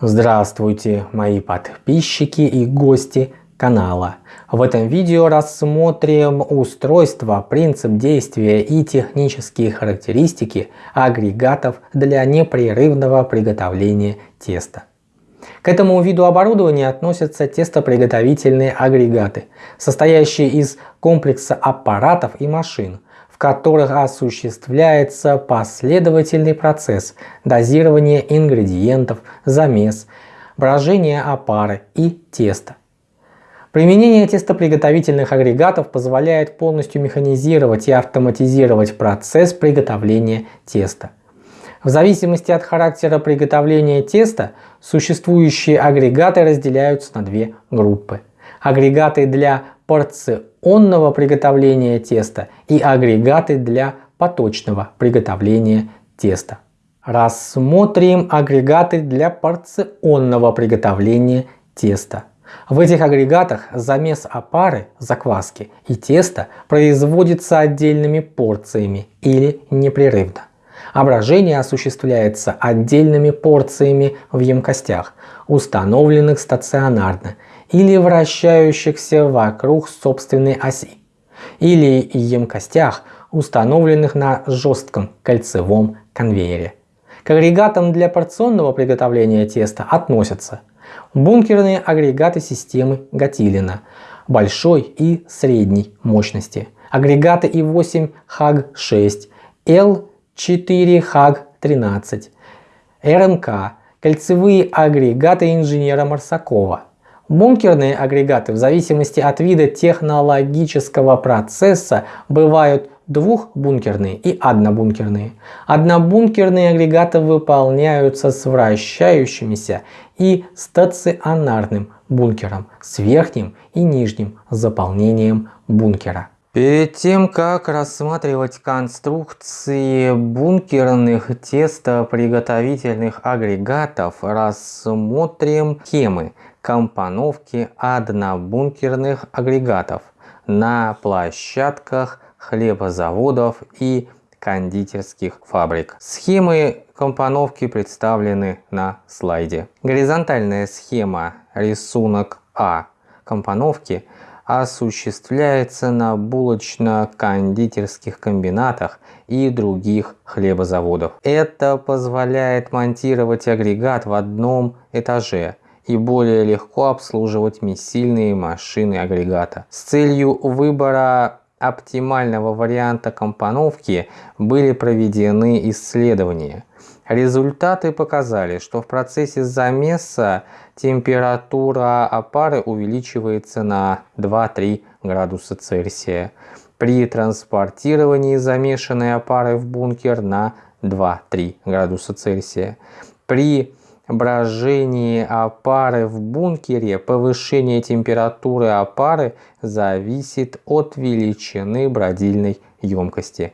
Здравствуйте, мои подписчики и гости канала. В этом видео рассмотрим устройство, принцип действия и технические характеристики агрегатов для непрерывного приготовления теста. К этому виду оборудования относятся тестоприготовительные агрегаты, состоящие из комплекса аппаратов и машин, которых осуществляется последовательный процесс дозирования ингредиентов, замес, брожения опары и теста. Применение тестоприготовительных агрегатов позволяет полностью механизировать и автоматизировать процесс приготовления теста. В зависимости от характера приготовления теста, существующие агрегаты разделяются на две группы. Агрегаты для порционного приготовления теста и агрегаты для поточного приготовления теста. Рассмотрим агрегаты для порционного приготовления теста. В этих агрегатах замес опары, закваски и теста производится отдельными порциями или непрерывно. Ображение осуществляется отдельными порциями в емкостях, установленных стационарно или вращающихся вокруг собственной оси, или емкостях, установленных на жестком кольцевом конвейере. К агрегатам для порционного приготовления теста относятся бункерные агрегаты системы Гатилина большой и средней мощности, агрегаты И8 ХАГ-6, Л4 ХАГ-13, РМК, кольцевые агрегаты инженера Марсакова, Бункерные агрегаты в зависимости от вида технологического процесса бывают двухбункерные и однобункерные. Однобункерные агрегаты выполняются с вращающимися и стационарным бункером с верхним и нижним заполнением бункера. Перед тем, как рассматривать конструкции бункерных тестоприготовительных агрегатов, рассмотрим схемы компоновки однобункерных агрегатов на площадках хлебозаводов и кондитерских фабрик. Схемы компоновки представлены на слайде. Горизонтальная схема рисунок А компоновки осуществляется на булочно-кондитерских комбинатах и других хлебозаводов. Это позволяет монтировать агрегат в одном этаже и более легко обслуживать месильные машины агрегата. С целью выбора оптимального варианта компоновки были проведены исследования. Результаты показали, что в процессе замеса температура опары увеличивается на 2-3 градуса Цельсия. При транспортировании замешанной опары в бункер на 2-3 градуса Цельсия. При брожении опары в бункере повышение температуры опары зависит от величины бродильной емкости.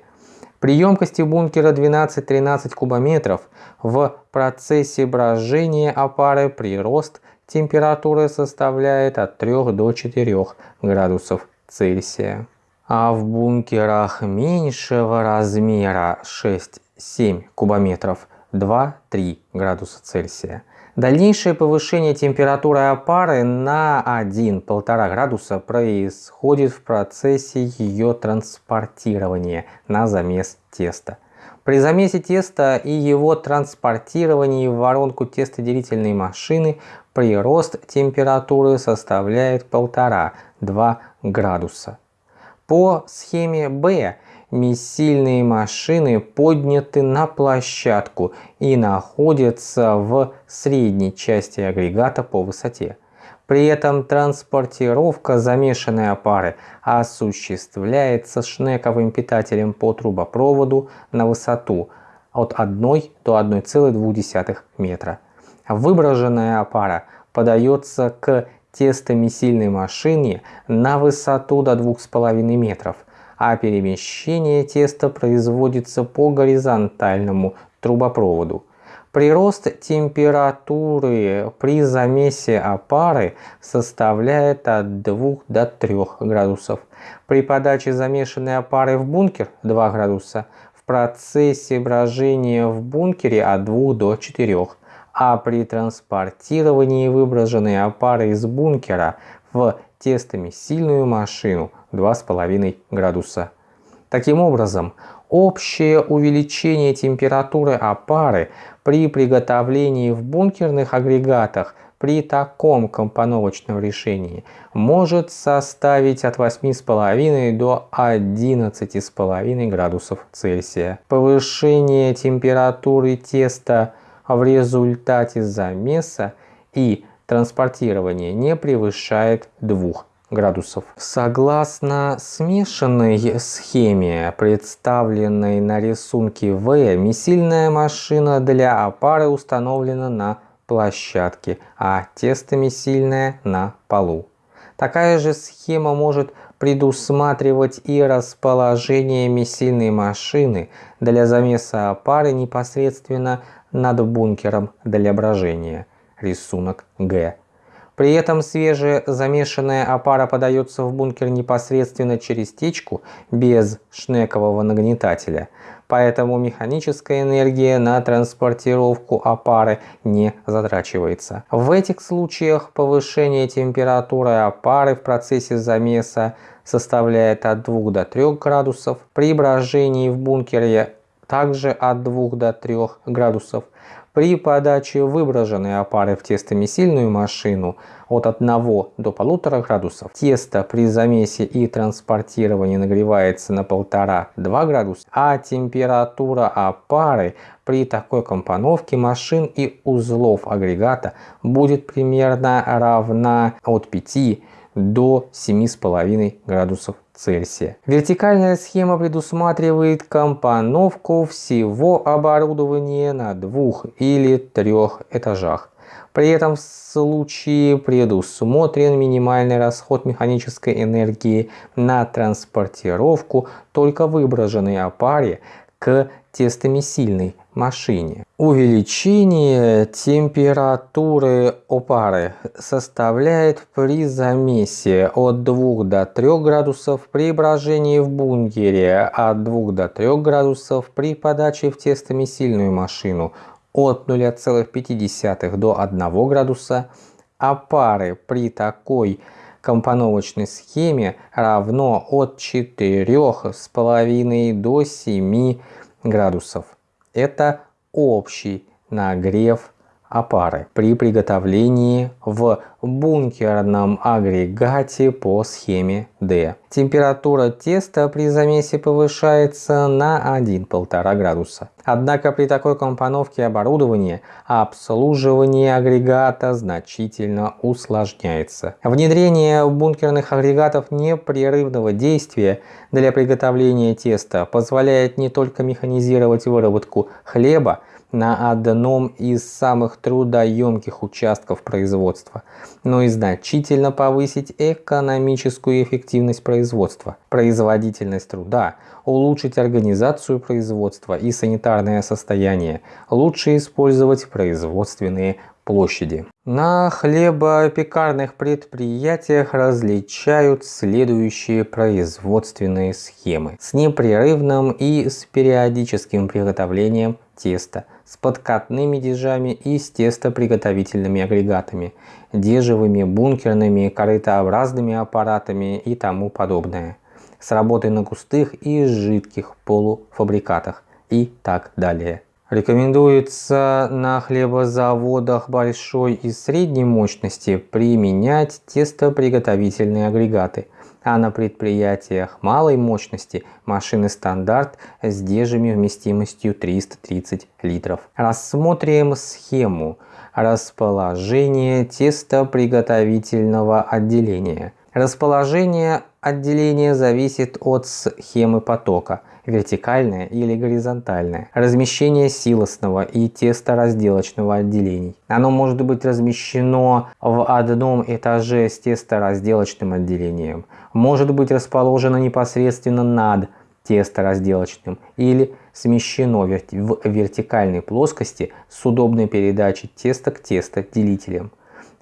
При емкости бункера 12-13 кубометров в процессе брожения опары прирост температуры составляет от 3 до 4 градусов Цельсия. А в бункерах меньшего размера 6-7 кубометров 2-3 градуса Цельсия. Дальнейшее повышение температуры опары на 1-1,5 градуса происходит в процессе ее транспортирования на замес теста. При замесе теста и его транспортировании в воронку тестоделительной машины прирост температуры составляет 1,5-2 градуса. По схеме B Месильные машины подняты на площадку и находятся в средней части агрегата по высоте. При этом транспортировка замешанной опары осуществляется шнековым питателем по трубопроводу на высоту от 1 до 1,2 метра. Выброженная опара подается к тестомесильной машине на высоту до 2,5 метров – а перемещение теста производится по горизонтальному трубопроводу. Прирост температуры при замесе опары составляет от 2 до 3 градусов. При подаче замешанной опары в бункер 2 градуса. В процессе брожения в бункере от 2 до 4, а при транспортировании выброженной опары из бункера в тестомесильную машину 2,5 градуса. Таким образом, общее увеличение температуры опары при приготовлении в бункерных агрегатах при таком компоновочном решении может составить от 8,5 до 11,5 градусов Цельсия. Повышение температуры теста в результате замеса и транспортирования не превышает 2 градусов. Согласно смешанной схеме, представленной на рисунке В, месильная машина для опары установлена на площадке, а тестомесильная на полу. Такая же схема может предусматривать и расположение месильной машины для замеса опары непосредственно над бункером для брожения. Рисунок Г. При этом свежая замешанная опара подается в бункер непосредственно через течку без шнекового нагнетателя, поэтому механическая энергия на транспортировку опары не затрачивается. В этих случаях повышение температуры опары в процессе замеса составляет от 2 до 3 градусов, при брожении в бункере также от 2 до 3 градусов, при подаче выброженной опары в тестомесильную машину от 1 до 1,5 градусов. Тесто при замесе и транспортировании нагревается на 1,5-2 градуса, а температура опары при такой компоновке машин и узлов агрегата будет примерно равна от 5 до 7,5 градусов Цельсия. Вертикальная схема предусматривает компоновку всего оборудования на двух или трех этажах. При этом в случае предусмотрен минимальный расход механической энергии на транспортировку только выброженной опаре к тестомесильной машине. Увеличение температуры опары составляет при замесе от 2 до 3 градусов при брожении в бункере, от 2 до 3 градусов при подаче в тестомесильную машину, от 0,5 до 1 градуса, а пары при такой компоновочной схеме равно от 4,5 до 7 градусов. Это общий нагрев опары при приготовлении в бункерном агрегате по схеме D. Температура теста при замесе повышается на 1-1,5 градуса. Однако при такой компоновке оборудования обслуживание агрегата значительно усложняется. Внедрение бункерных агрегатов непрерывного действия для приготовления теста позволяет не только механизировать выработку хлеба, на одном из самых трудоемких участков производства, но и значительно повысить экономическую эффективность производства, производительность труда, улучшить организацию производства и санитарное состояние, лучше использовать производственные площади. На хлебопекарных предприятиях различают следующие производственные схемы с непрерывным и с периодическим приготовлением теста, с подкатными дежами и с тестоприготовительными агрегатами, дежевыми, бункерными, корытообразными аппаратами и тому подобное, с работой на густых и жидких полуфабрикатах и так далее. Рекомендуется на хлебозаводах большой и средней мощности применять тестоприготовительные агрегаты, а на предприятиях малой мощности машины стандарт с дежами вместимостью 330 литров. Рассмотрим схему расположения тестоприготовительного отделения. Расположение отделения зависит от схемы потока – вертикальное или горизонтальное, размещение силосного и тесторазделочного отделений. Оно может быть размещено в одном этаже с тесторазделочным отделением, может быть расположено непосредственно над тесторазделочным или смещено в вертикальной плоскости с удобной передачей теста к тестоделителям.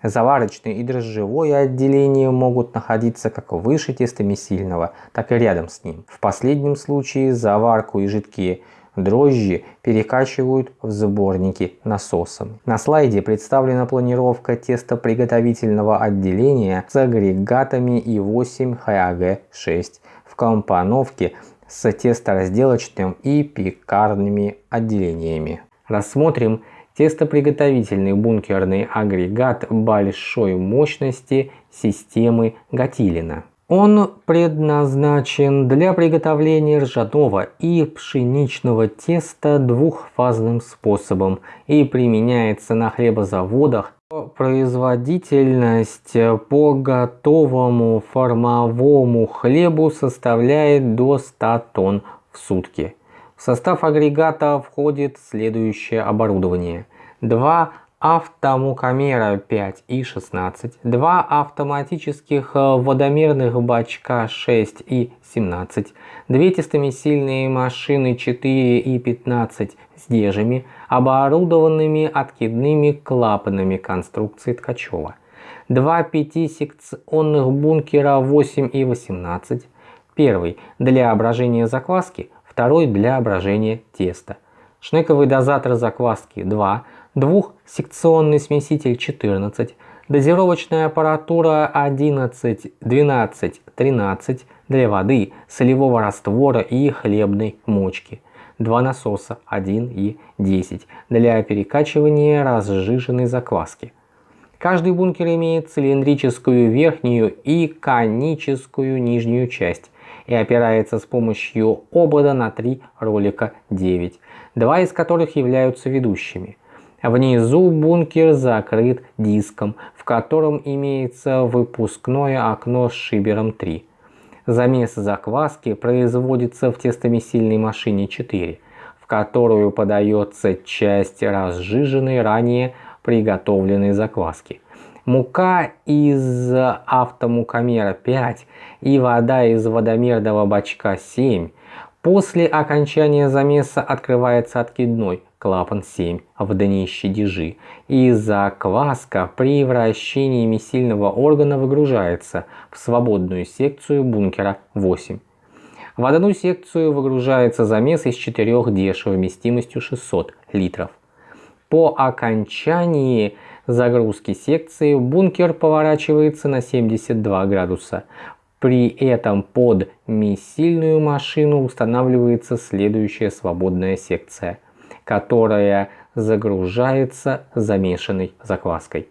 Заварочное и дрожжевое отделение могут находиться как выше тестомесильного, так и рядом с ним. В последнем случае заварку и жидкие дрожжи перекачивают в сборники насосом. На слайде представлена планировка тестоприготовительного отделения с агрегатами И8 ХАГ-6 в компоновке с тесторазделочным и пекарными отделениями. Рассмотрим тестоприготовительный бункерный агрегат большой мощности системы Гатилина. Он предназначен для приготовления ржаного и пшеничного теста двухфазным способом и применяется на хлебозаводах. Производительность по готовому формовому хлебу составляет до 100 тонн в сутки. В состав агрегата входит следующее оборудование. Два автомукомера 5 и 16, два автоматических водомерных бачка 6 и 17, две тестомесильные машины 4 и 15 с дежами, оборудованными откидными клапанами конструкции Ткачева, два пятисекционных бункера 8 и 18, первый для брожения закваски, второй для брожения теста, шнековый дозатор закваски 2, двухсекционный смеситель 14, дозировочная аппаратура 11, 12, 13 для воды, солевого раствора и хлебной мочки, два насоса 1 и 10 для перекачивания разжиженной закваски. Каждый бункер имеет цилиндрическую верхнюю и коническую нижнюю часть и опирается с помощью обода на три ролика 9, два из которых являются ведущими. Внизу бункер закрыт диском, в котором имеется выпускное окно с шибером 3. Замес закваски производится в тестомесильной машине 4, в которую подается часть разжиженной ранее приготовленной закваски. Мука из автомукомера 5 и вода из водомерного бачка 7. После окончания замеса открывается откидной клапан 7 в днище дежи, и закваска при вращении месильного органа выгружается в свободную секцию бункера 8. В одну секцию выгружается замес из 4 деж вместимостью 600 литров. По окончании загрузки секции бункер поворачивается на 72 градуса. При этом под месильную машину устанавливается следующая свободная секция – которая загружается замешанной закваской.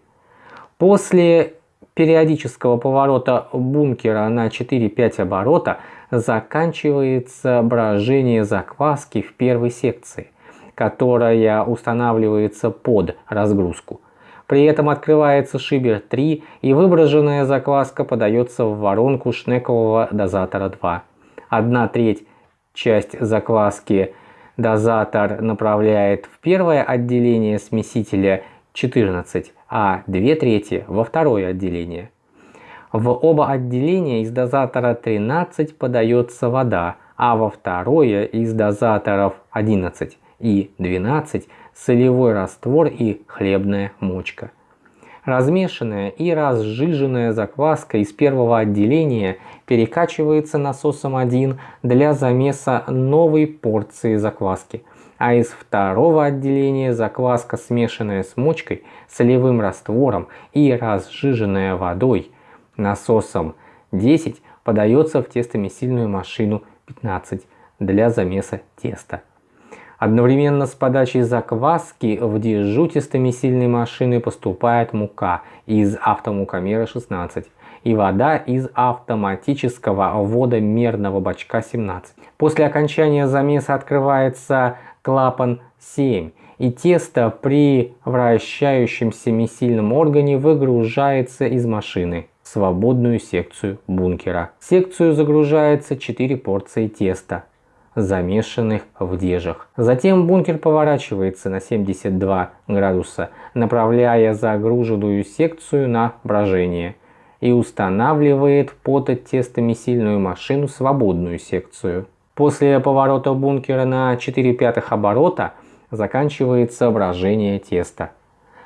После периодического поворота бункера на 4-5 оборота заканчивается брожение закваски в первой секции, которая устанавливается под разгрузку. При этом открывается шибер 3 и выброженная закваска подается в воронку шнекового дозатора 2. Одна треть часть закваски дозатор направляет в первое отделение смесителя 14, а 2 трети во второе отделение. В оба отделения из дозатора 13 подается вода, а во второе из дозаторов 11 и 12 солевой раствор и хлебная мочка. Размешанная и разжиженная закваска из первого отделения перекачивается насосом 1 для замеса новой порции закваски, а из второго отделения закваска, смешанная с мочкой, солевым раствором и разжиженная водой насосом 10 подается в тестомесильную машину 15 для замеса теста. Одновременно с подачей закваски в дежутистыми сильной машины поступает мука из автомукомера 16 и вода из автоматического водомерного бачка 17. После окончания замеса открывается клапан 7 и тесто при вращающемся месильном органе выгружается из машины в свободную секцию бункера. В секцию загружается 4 порции теста замешанных в дежах. Затем бункер поворачивается на 72 градуса, направляя загруженную секцию на брожение и устанавливает под тестомесильную машину свободную секцию. После поворота бункера на 4 пятых оборота заканчивается брожение теста,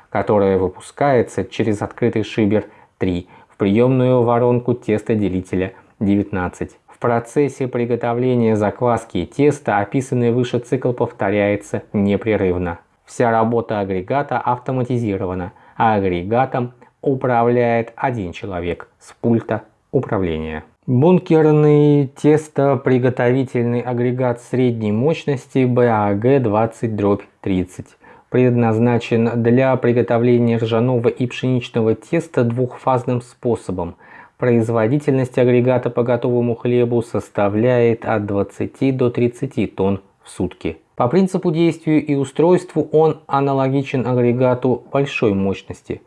которое выпускается через открытый шибер 3 в приемную воронку тестоделителя 19 В процессе приготовления закваски теста описанный выше цикл повторяется непрерывно. Вся работа агрегата автоматизирована, а агрегатом управляет один человек с пульта управления. Бункерный тестоприготовительный агрегат средней мощности BAG-20-30 предназначен для приготовления ржаного и пшеничного теста двухфазным способом. Производительность агрегата по готовому хлебу составляет от 20 до 30 тонн в сутки. По принципу действию и устройству он аналогичен агрегату большой мощности.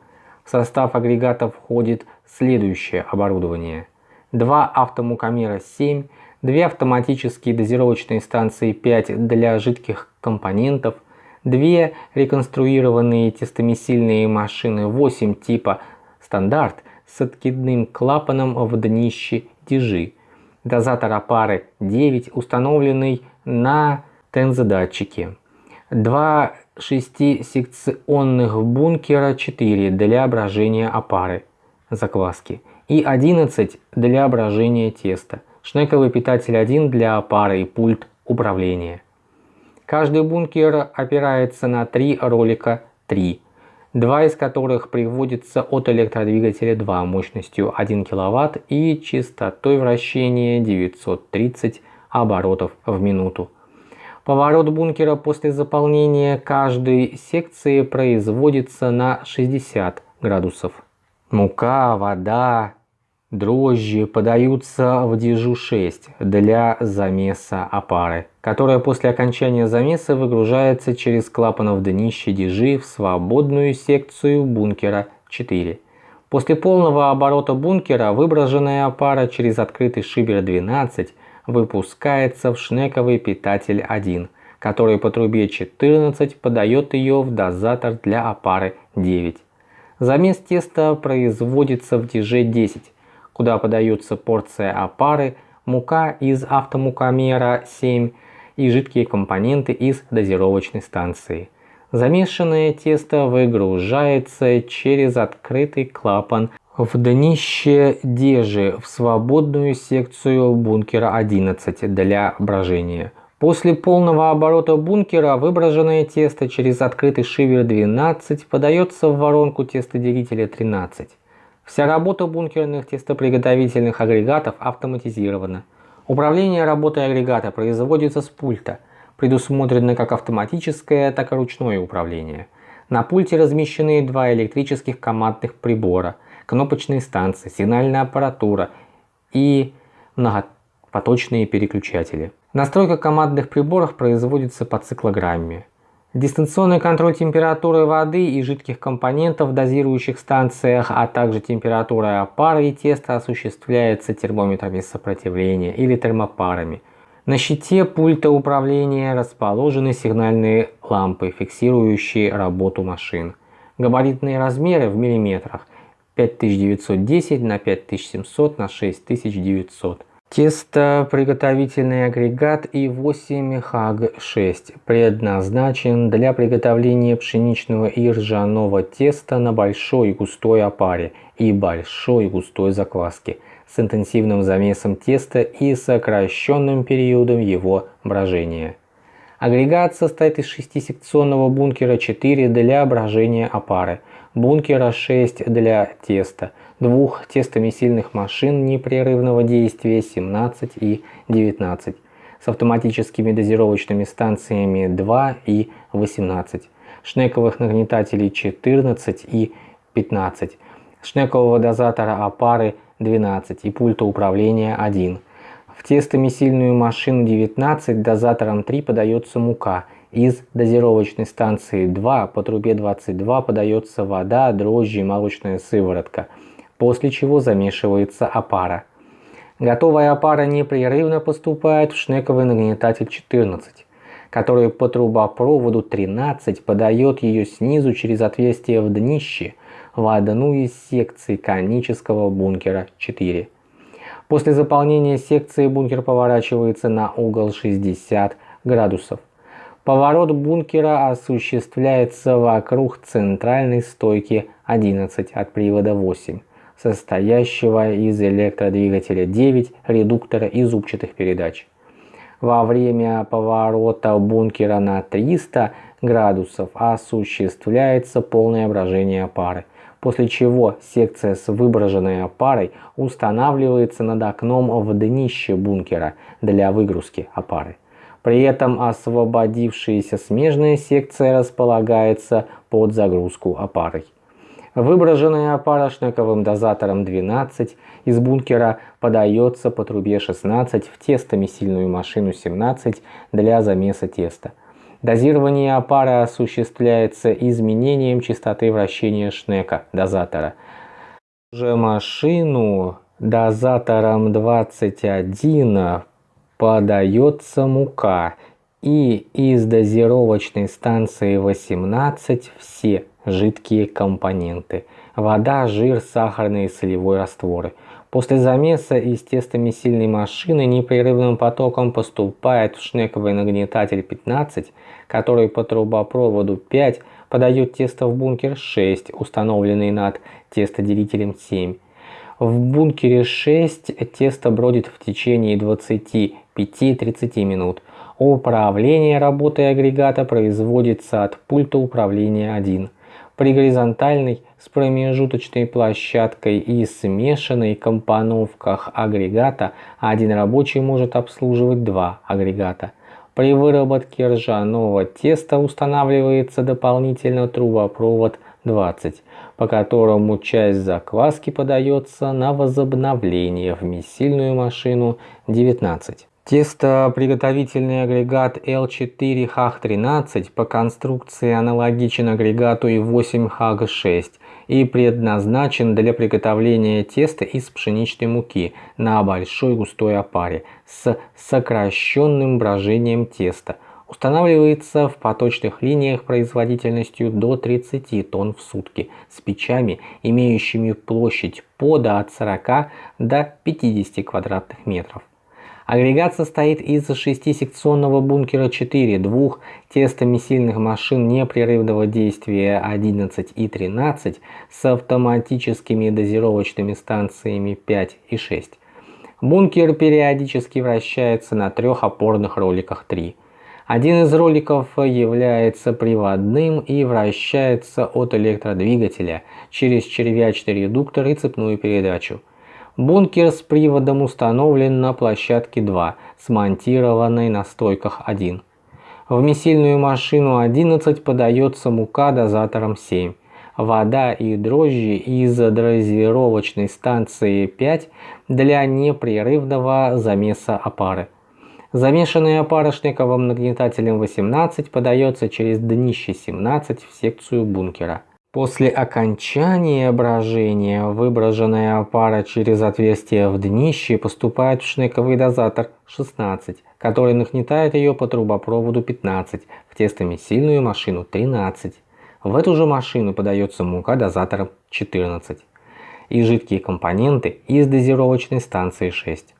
В состав агрегата входит следующее оборудование. Два автомукомера 7, две автоматические дозировочные станции 5 для жидких компонентов – две реконструированные тестомесильные машины 8 типа стандарт с откидным клапаном в днище дежи, дозатор опары 9, установленный на тензодатчике, два шестисекционных бункера 4 для брожения опары закваски. И 11 для брожения теста, шнековый питатель 1 для опары и пульт управления. Каждый бункер опирается на три ролика 3, два из которых приводятся от электродвигателя 2 мощностью 1 кВт и частотой вращения 930 оборотов в минуту. Поворот бункера после заполнения каждой секции производится на 60 градусов. Мука, вода, Дрожжи подаются в дежу 6 для замеса опары, которая после окончания замеса выгружается через клапан в днище дежи в свободную секцию бункера 4. После полного оборота бункера выброженная опара через открытый шибер 12 выпускается в шнековый питатель 1, который по трубе 14 подает ее в дозатор для опары 9. Замес теста производится в деже 10 куда подается порция опары, мука из автомукомера 7 и жидкие компоненты из дозировочной станции. Замешанное тесто выгружается через открытый клапан в днище дежи в свободную секцию бункера 11 для брожения. После полного оборота бункера выброженное тесто через открытый шивер 12 подается в воронку тестоделителя 13. Вся работа бункерных тестоприготовительных агрегатов автоматизирована. Управление работой агрегата производится с пульта, предусмотрено как автоматическое, так и ручное управление. На пульте размещены два электрических командных прибора, кнопочные станции, сигнальная аппаратура и многопоточные переключатели. Настройка командных приборов производится по циклограмме. Дистанционный контроль температуры воды и жидких компонентов в дозирующих станциях, а также температуры опары и теста осуществляется термометрами сопротивления или термопарами. На щите пульта управления расположены сигнальные лампы, фиксирующие работу машин. Габаритные размеры в миллиметрах 5910 на 5700 на 6900. Тестоприготовительный агрегат И8 ХАГ-6 предназначен для приготовления пшеничного и ржаного теста на большой густой опаре и большой густой закваске с интенсивным замесом теста и сокращенным периодом его брожения. Агрегат состоит из шестисекционного бункера 4 для брожения опары, бункера 6 для теста, двух тестомесильных машин непрерывного действия 17 и 19 с автоматическими дозировочными станциями 2 и 18, шнековых нагнетателей 14 и 15, шнекового дозатора опары 12 и пульта управления 1. В тестомесильную машину 19 дозатором 3 подается мука – из дозировочной станции 2 по трубе 22 подается вода, дрожжи и молочная сыворотка – после чего замешивается опара. Готовая опара непрерывно поступает в шнековый нагнетатель 14, который по трубопроводу 13 подает ее снизу через отверстие в днище в одну из секций конического бункера 4. После заполнения секции бункер поворачивается на угол 60 градусов. Поворот бункера осуществляется вокруг центральной стойки 11 от привода 8 состоящего из электродвигателя 9, редуктора и зубчатых передач. Во время поворота бункера на 300 градусов осуществляется полное брожение пары, после чего секция с выброженной опарой устанавливается над окном в днище бункера для выгрузки опары. При этом освободившаяся смежная секция располагается под загрузку опарой. Выброженная опара шнековым дозатором 12 из бункера подается по трубе 16 в тестомесильную машину 17 для замеса теста. Дозирование опары осуществляется изменением частоты вращения шнека дозатора. Уже машину дозатором 21 подается мука и из дозировочной станции 18 все жидкие компоненты – вода, жир, сахарные и солевой растворы. После замеса из тестомесильной машины непрерывным потоком поступает в шнековый нагнетатель 15, который по трубопроводу 5 подает тесто в бункер 6, установленный над тестоделителем 7. В бункере 6 тесто бродит в течение 25-30 минут. Управление работой агрегата производится от пульта управления 1 при горизонтальной с промежуточной площадкой и смешанной компоновках агрегата один рабочий может обслуживать два агрегата. При выработке ржаного теста устанавливается дополнительно трубопровод 20, по которому часть закваски подается на возобновление в месильную машину 19. Тестоприготовительный агрегат L4HAG13 по конструкции аналогичен агрегату I8HAG6 и предназначен для приготовления теста из пшеничной муки на большой густой опаре с сокращенным брожением теста. Устанавливается в поточных линиях производительностью до 30 тонн в сутки с печами, имеющими площадь пода от 40 до 50 квадратных метров. Агрегат состоит из шестисекционного бункера 4, двух тестомесильных машин непрерывного действия 11 и 13 с автоматическими дозировочными станциями 5 и 6. Бункер периодически вращается на трех опорных роликах 3. Один из роликов является приводным и вращается от электродвигателя через червячный редуктор и цепную передачу. Бункер с приводом установлен на площадке 2, смонтированной на стойках 1. В месильную машину 11 подается мука дозатором 7. Вода и дрожжи из дозировочной станции 5 для непрерывного замеса опары. Замешанная опара шнековым нагнетателем 18 подается через днище 17 в секцию бункера. После окончания брожения выброженная пара через отверстие в днище поступает в шнековый дозатор 16, который нагнетает ее по трубопроводу 15, в тестомесильную машину 13. В эту же машину подается мука дозатором 14 и жидкие компоненты из дозировочной станции 6.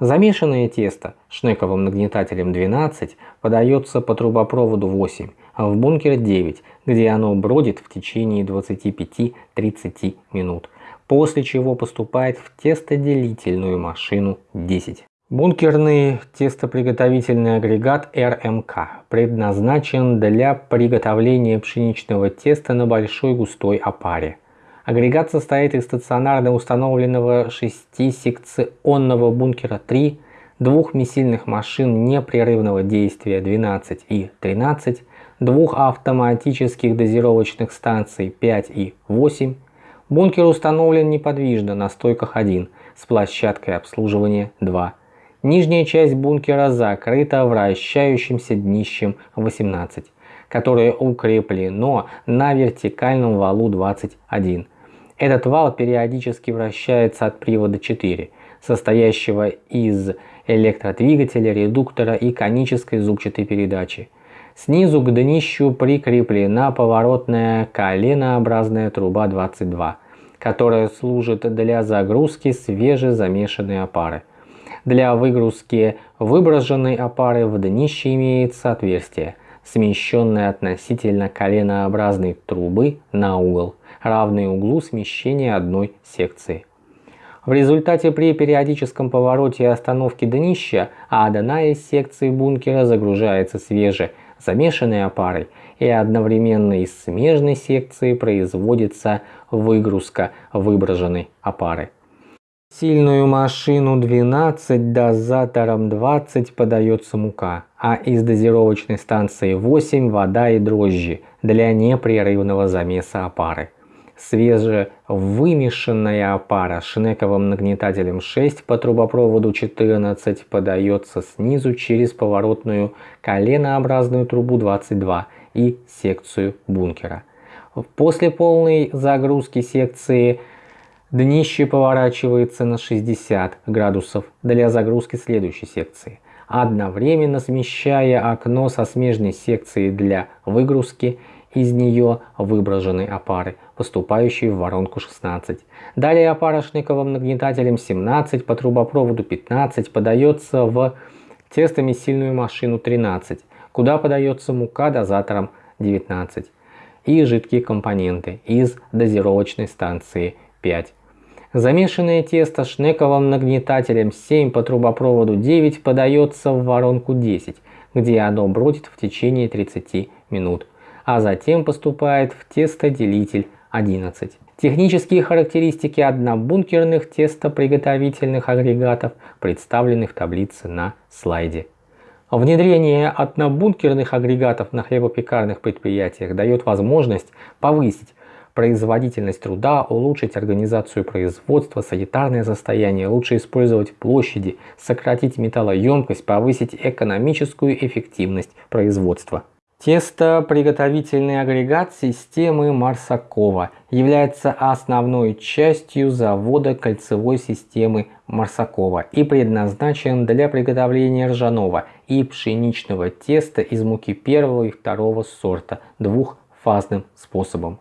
Замешанное тесто шнековым нагнетателем 12 подается по трубопроводу 8, а в бункер 9, где оно бродит в течение 25-30 минут, после чего поступает в тестоделительную машину 10. Бункерный тестоприготовительный агрегат РМК предназначен для приготовления пшеничного теста на большой густой опаре. Агрегат состоит из стационарно установленного шестисекционного бункера 3, двух месильных машин непрерывного действия 12 и 13, двух автоматических дозировочных станций 5 и 8. Бункер установлен неподвижно на стойках 1 с площадкой обслуживания 2. Нижняя часть бункера закрыта вращающимся днищем 18, которое укреплено на вертикальном валу 21. Этот вал периодически вращается от привода 4, состоящего из электродвигателя, редуктора и конической зубчатой передачи. Снизу к днищу прикреплена поворотная коленообразная труба 22, которая служит для загрузки свежезамешанной опары. Для выгрузки выброженной опары в днище имеется отверстие, смещенная относительно коленообразной трубы на угол, равный углу смещения одной секции. В результате при периодическом повороте и остановке днища одна из секций бункера загружается свеже замешанной опарой и одновременно из смежной секции производится выгрузка выброшенной опары. Сильную машину 12 дозатором 20 подается мука, а из дозировочной станции 8 вода и дрожжи для непрерывного замеса опары. Свежевымешанная опара шнековым нагнетателем 6 по трубопроводу 14 подается снизу через поворотную коленообразную трубу 22 и секцию бункера. После полной загрузки секции Днище поворачивается на 60 градусов для загрузки следующей секции, одновременно смещая окно со смежной секции для выгрузки из нее выброшенной опары, поступающей в воронку 16. Далее опара шниковым нагнетателем 17 по трубопроводу 15 подается в тестомесильную машину 13, куда подается мука дозатором 19 и жидкие компоненты из дозировочной станции 5. Замешанное тесто шнековым нагнетателем 7 по трубопроводу 9 подается в воронку 10, где оно бродит в течение 30 минут, а затем поступает в тестоделитель 11. Технические характеристики однобункерных тестоприготовительных агрегатов представлены в таблице на слайде. Внедрение однобункерных агрегатов на хлебопекарных предприятиях дает возможность повысить производительность труда, улучшить организацию производства, санитарное состояние, лучше использовать площади, сократить металлоемкость, повысить экономическую эффективность производства. Тестоприготовительный агрегат системы Марсакова является основной частью завода кольцевой системы Марсакова и предназначен для приготовления ржаного и пшеничного теста из муки первого и второго сорта двухфазным способом.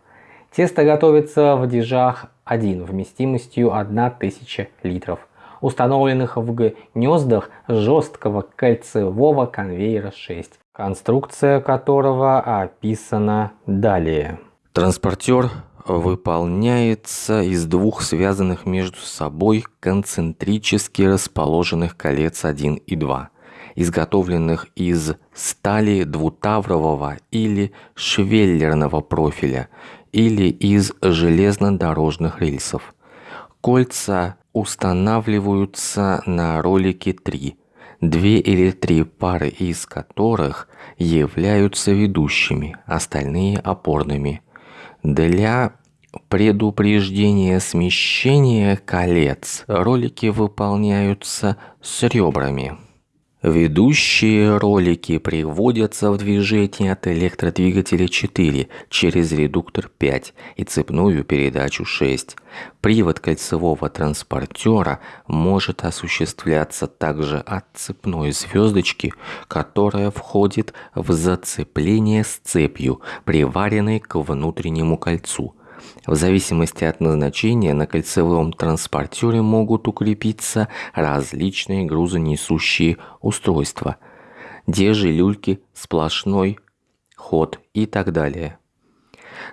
Тесто готовится в дежах 1 вместимостью 1000 литров, установленных в гнездах жесткого кольцевого конвейера 6, конструкция которого описана далее. Транспортер выполняется из двух связанных между собой концентрически расположенных колец 1 и 2 изготовленных из стали двутаврового или швеллерного профиля или из железнодорожных рельсов. Кольца устанавливаются на ролике 3, две или три пары из которых являются ведущими, остальные опорными. Для предупреждения смещения колец ролики выполняются с ребрами. Ведущие ролики приводятся в движение от электродвигателя 4 через редуктор 5 и цепную передачу 6. Привод кольцевого транспортера может осуществляться также от цепной звездочки, которая входит в зацепление с цепью, приваренной к внутреннему кольцу – в зависимости от назначения на кольцевом транспортере могут укрепиться различные грузонесущие устройства, дежи, люльки, сплошной ход и так далее.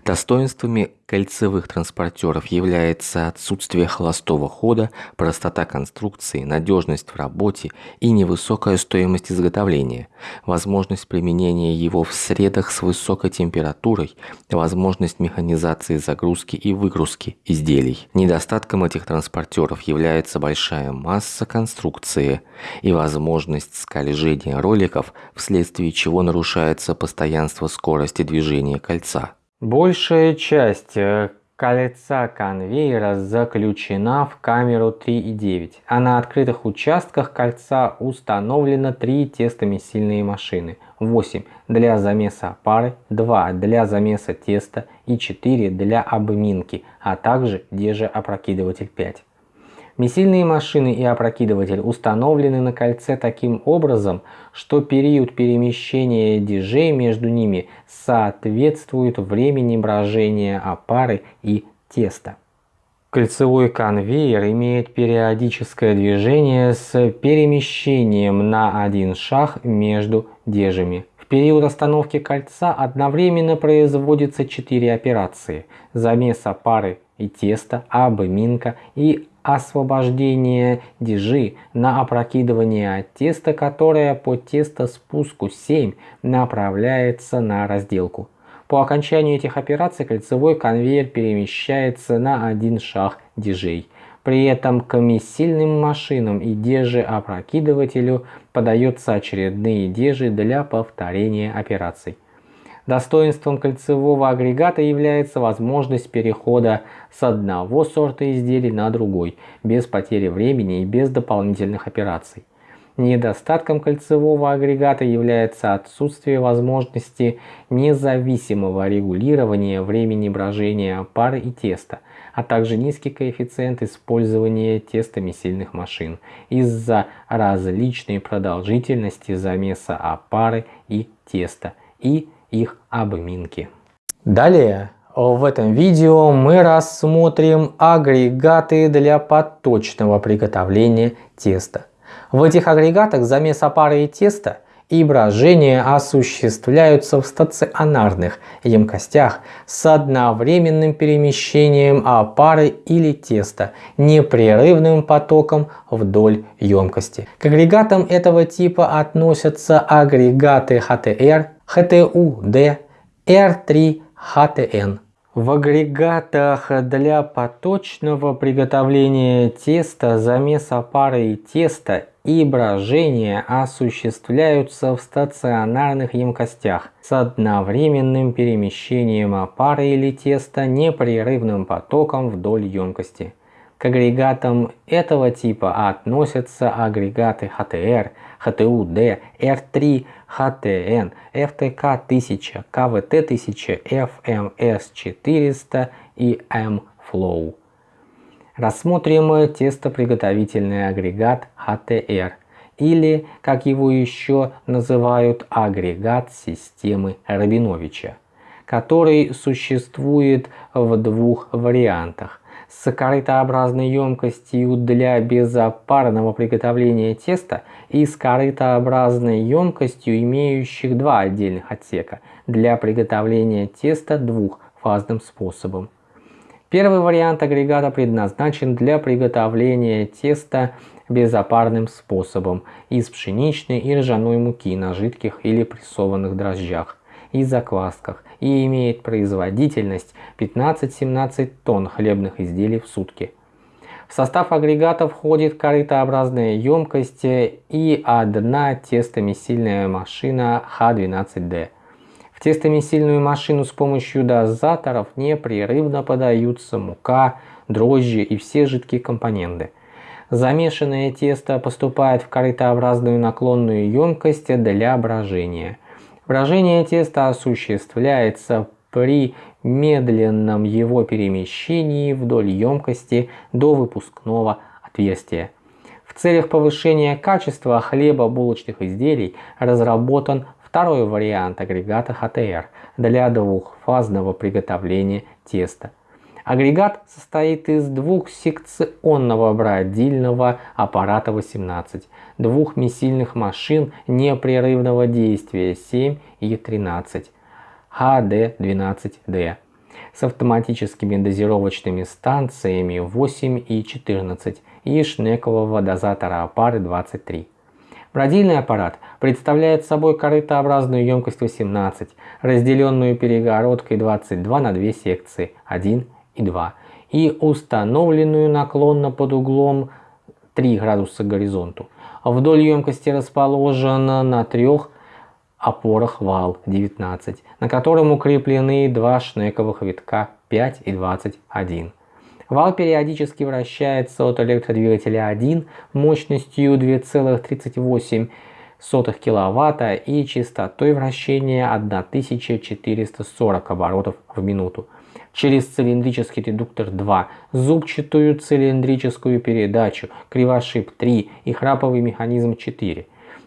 Достоинствами кольцевых транспортеров является отсутствие холостого хода, простота конструкции, надежность в работе и невысокая стоимость изготовления, возможность применения его в средах с высокой температурой, возможность механизации загрузки и выгрузки изделий. Недостатком этих транспортеров является большая масса конструкции и возможность скольжения роликов, вследствие чего нарушается постоянство скорости движения кольца. Большая часть э, кольца конвейера заключена в камеру 3,9, а на открытых участках кольца установлено 3 тестомесильные машины, 8 для замеса пары, 2 для замеса теста и 4 для обминки, а также дежеопрокидыватель 5. Месильные машины и опрокидыватель установлены на кольце таким образом, что период перемещения дежей между ними соответствует времени брожения опары и теста. Кольцевой конвейер имеет периодическое движение с перемещением на один шаг между дежами. В период остановки кольца одновременно производится 4 операции – замес опары и теста, обминка и освобождение дежи на опрокидывание теста, которое по тестоспуску 7 направляется на разделку. По окончанию этих операций кольцевой конвейер перемещается на один шаг дежей. При этом комиссильным машинам и дежеопрокидывателю подаются очередные дежи для повторения операций. Достоинством кольцевого агрегата является возможность перехода с одного сорта изделий на другой, без потери времени и без дополнительных операций. Недостатком кольцевого агрегата является отсутствие возможности независимого регулирования времени брожения пары и теста, а также низкий коэффициент использования тестами сильных машин из-за различной продолжительности замеса опары и теста и их обминки. Далее в этом видео мы рассмотрим агрегаты для поточного приготовления теста. В этих агрегатах замес опары и теста и брожение осуществляются в стационарных емкостях с одновременным перемещением опары или теста непрерывным потоком вдоль емкости. К агрегатам этого типа относятся агрегаты HTR, HTU-D, R3, HTN. В агрегатах для поточного приготовления теста замес опары и теста и брожение осуществляются в стационарных емкостях с одновременным перемещением опары или теста непрерывным потоком вдоль емкости. К агрегатам этого типа относятся агрегаты HTR, HTU-D, R3, HTN, FTK-1000, KVT-1000, FMS-400 и M-Flow. Рассмотрим тестоприготовительный агрегат HTR или, как его еще называют, агрегат системы Рабиновича, который существует в двух вариантах с емкостью для безопарного приготовления теста и с корытообразной емкостью, имеющих два отдельных отсека для приготовления теста двухфазным способом. Первый вариант агрегата предназначен для приготовления теста безопарным способом из пшеничной и ржаной муки на жидких или прессованных дрожжах и заквасках и имеет производительность 15-17 тонн хлебных изделий в сутки. В состав агрегата входит корытообразная емкость и одна тестомесильная машина Х12Д. В тестомесильную машину с помощью дозаторов непрерывно подаются мука, дрожжи и все жидкие компоненты. Замешанное тесто поступает в корытообразную наклонную емкость для брожения. Брожение теста осуществляется при медленном его перемещении вдоль емкости до выпускного отверстия. В целях повышения качества хлебобулочных изделий разработан Второй вариант агрегата HTR для двухфазного приготовления теста. Агрегат состоит из двухсекционного бродильного аппарата 18, двух месильных машин непрерывного действия 7 и 13, HD12D с автоматическими дозировочными станциями 8 и 14 и шнекового дозатора опары 23. Бродильный аппарат представляет собой корытообразную емкость 18, разделенную перегородкой 22 на две секции 1 и 2 и установленную наклонно под углом 3 градуса к горизонту. Вдоль емкости расположен на трех опорах вал 19, на котором укреплены два шнековых витка 5 и 21. Вал периодически вращается от электродвигателя 1 мощностью 2,38 кВт и частотой вращения 1440 оборотов в минуту. Через цилиндрический редуктор 2, зубчатую цилиндрическую передачу, кривошип 3 и храповый механизм 4.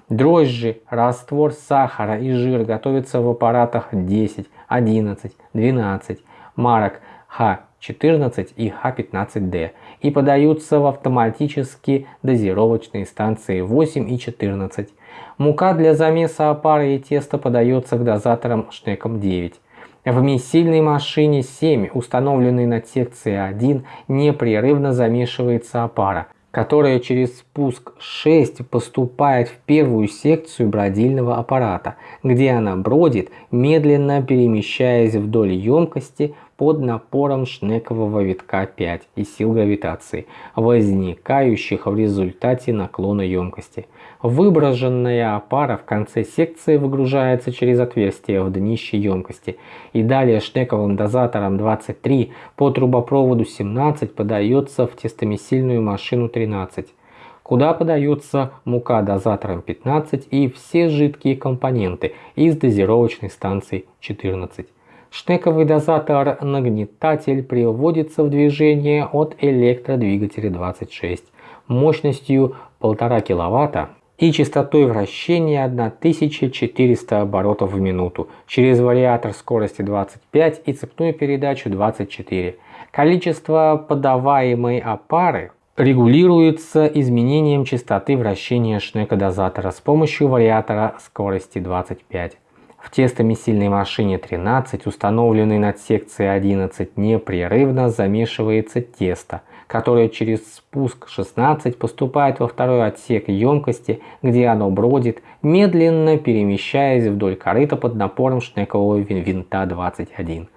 Дрожжи, раствор сахара и жир готовятся в аппаратах 10, 11, 12 марок Х 14 и Х15Д и подаются в автоматические дозировочные станции 8 и 14. Мука для замеса опары и теста подается к дозаторам Шнеком 9. В месильной машине 7, установленной на секции 1, непрерывно замешивается опара, которая через спуск 6 поступает в первую секцию бродильного аппарата, где она бродит, медленно перемещаясь вдоль емкости под напором шнекового витка 5 и сил гравитации, возникающих в результате наклона емкости. Выброженная опара в конце секции выгружается через отверстие в днище емкости и далее шнековым дозатором 23 по трубопроводу 17 подается в тестомесильную машину 13 куда подается мука дозатором 15 и все жидкие компоненты из дозировочной станции 14. Шнековый дозатор-нагнетатель приводится в движение от электродвигателя 26 мощностью 1,5 кВт и частотой вращения 1400 оборотов в минуту через вариатор скорости 25 и цепную передачу 24. Количество подаваемой опары регулируется изменением частоты вращения шнека-дозатора с помощью вариатора скорости 25. В тестомесильной машине 13, установленной над секцией 11, непрерывно замешивается тесто, которое через спуск 16 поступает во второй отсек емкости, где оно бродит, медленно перемещаясь вдоль корыта под напором шнекового винта 21.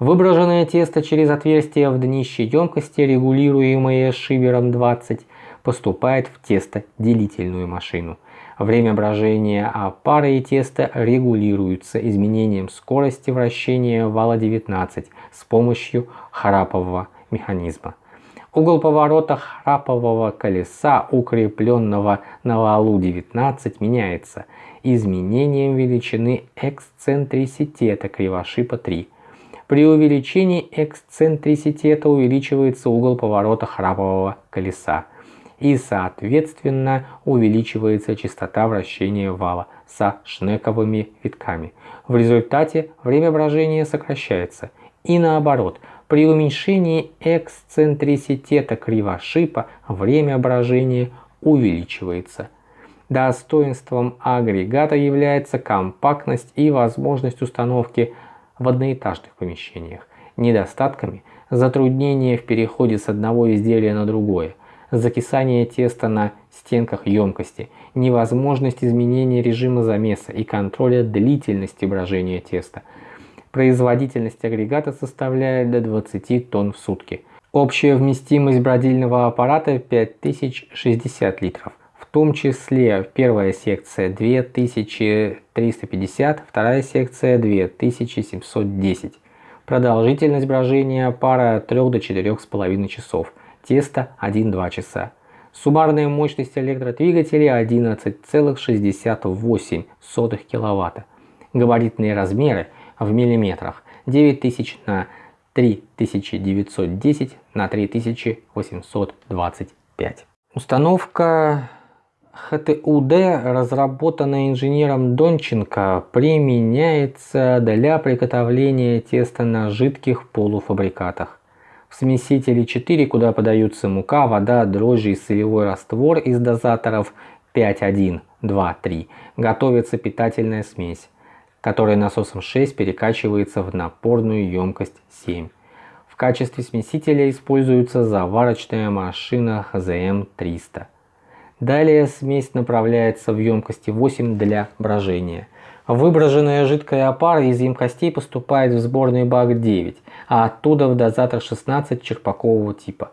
Выброженное тесто через отверстие в днище емкости, регулируемое шивером 20, поступает в тесто-делительную машину. Время брожения опары и теста регулируется изменением скорости вращения вала 19 с помощью храпового механизма. Угол поворота храпового колеса, укрепленного на валу 19, меняется изменением величины эксцентриситета кривошипа 3. При увеличении эксцентриситета увеличивается угол поворота храпового колеса и соответственно увеличивается частота вращения вала со шнековыми витками. В результате время брожения сокращается. И наоборот, при уменьшении эксцентриситета кривошипа время брожения увеличивается. Достоинством агрегата является компактность и возможность установки в одноэтажных помещениях. Недостатками – затруднение в переходе с одного изделия на другое, закисание теста на стенках емкости, невозможность изменения режима замеса и контроля длительности брожения теста. Производительность агрегата составляет до 20 тонн в сутки. Общая вместимость бродильного аппарата 5060 литров. В том числе первая секция 2350, вторая секция 2710. Продолжительность брожения пара от 3 до 4,5 часов тесто 1-2 часа. Суммарная мощность электродвигателя 11,68 кВт. Габаритные размеры в миллиметрах 9000 на 3910 на 3825. Установка ХТУД, разработанная инженером Донченко, применяется для приготовления теста на жидких полуфабрикатах. В смесителе 4, куда подаются мука, вода, дрожжи и солевой раствор из дозаторов 5.1, 2, 3, готовится питательная смесь, которая насосом 6 перекачивается в напорную емкость 7. В качестве смесителя используется заварочная машина ХЗМ-300. Далее смесь направляется в емкости 8 для брожения. Выброженная жидкая опара из емкостей поступает в сборный бак 9, а оттуда в дозатор 16 черпакового типа.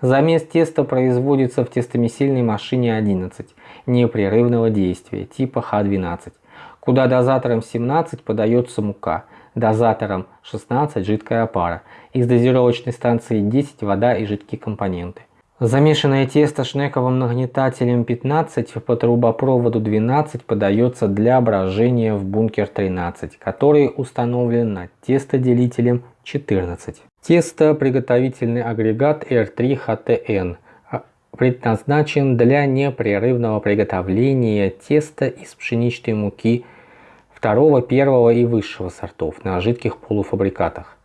Замес теста производится в тестомесильной машине 11 непрерывного действия типа Х12, куда дозатором 17 подается мука, дозатором 16 жидкая опара, из дозировочной станции 10 вода и жидкие компоненты. Замешанное тесто шнековым нагнетателем 15 по трубопроводу 12 подается для брожения в бункер 13, который установлен над тестоделителем 14. Тесто приготовительный агрегат R3HTN а, предназначен для непрерывного приготовления теста из пшеничной муки второго, первого и высшего сортов на жидких полуфабрикатах.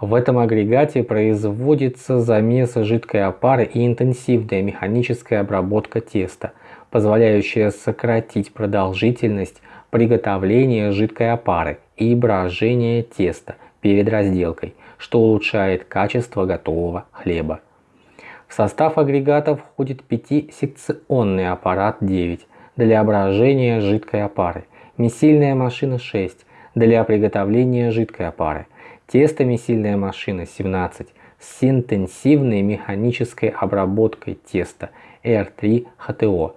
В этом агрегате производится замес жидкой опары и интенсивная механическая обработка теста позволяющая сократить продолжительность приготовления жидкой опары и брожения теста перед разделкой, что улучшает качество готового хлеба. В состав агрегата входит пятисекционный аппарат 9 для брожения жидкой опары, месильная машина 6 для приготовления жидкой опары, тестомесильная машина 17 с интенсивной механической обработкой теста R3HTO,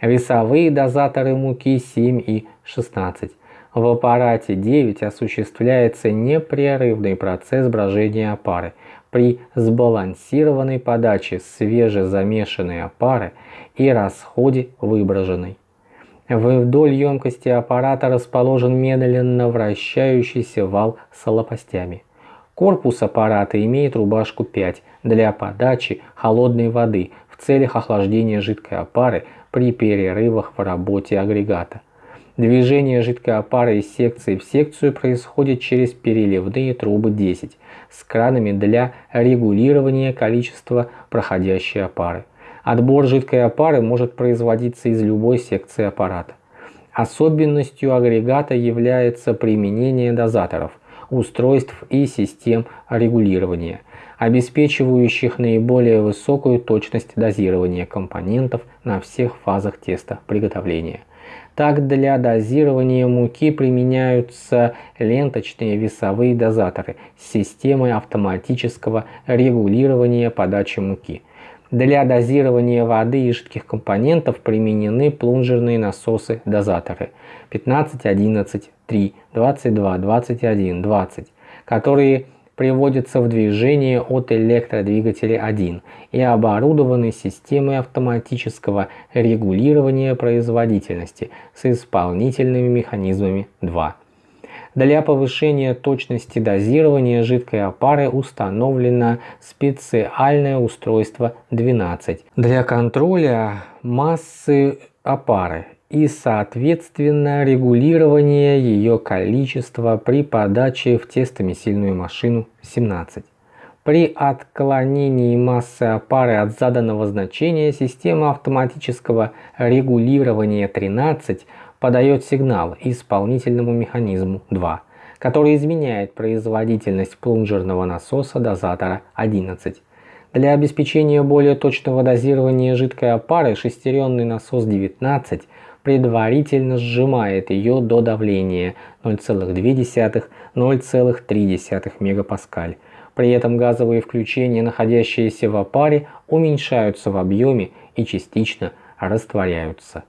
весовые дозаторы муки 7 и 16. В аппарате 9 осуществляется непрерывный процесс брожения опары – при сбалансированной подаче свежезамешанной опары и расходе выброженной. Вдоль емкости аппарата расположен медленно вращающийся вал с лопастями. Корпус аппарата имеет рубашку 5 для подачи холодной воды в целях охлаждения жидкой опары при перерывах в работе агрегата. Движение жидкой опары из секции в секцию происходит через переливные трубы 10 с кранами для регулирования количества проходящей опары. Отбор жидкой опары может производиться из любой секции аппарата. Особенностью агрегата является применение дозаторов, устройств и систем регулирования, обеспечивающих наиболее высокую точность дозирования компонентов на всех фазах теста приготовления. Так для дозирования муки применяются ленточные весовые дозаторы с системой автоматического регулирования подачи муки. Для дозирования воды и жидких компонентов применены плунжерные насосы-дозаторы 15, 11, 3, 22, 21, 20, которые приводятся в движение от электродвигателя 1 и оборудованы системой автоматического регулирования производительности с исполнительными механизмами 2. Для повышения точности дозирования жидкой опары установлено специальное устройство 12 для контроля массы опары и соответственно регулирование ее количества при подаче в тестомесильную машину 17. При отклонении массы опары от заданного значения система автоматического регулирования 13 подает сигнал исполнительному механизму 2, который изменяет производительность плунжерного насоса дозатора 11. Для обеспечения более точного дозирования жидкой опары шестеренный насос 19 предварительно сжимает ее до давления 0,2-0,3 мегапаскаль. При этом газовые включения, находящиеся в опаре, уменьшаются в объеме и частично растворяются.